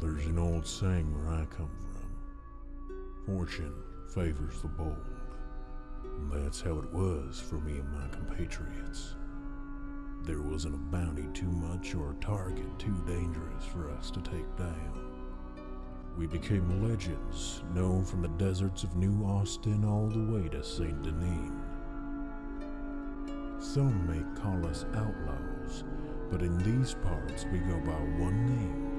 There's an old saying where I come from. Fortune favors the bold. And that's how it was for me and my compatriots. There wasn't a bounty too much or a target too dangerous for us to take down. We became legends, known from the deserts of New Austin all the way to St. Denis. Some may call us outlaws, but in these parts we go by one name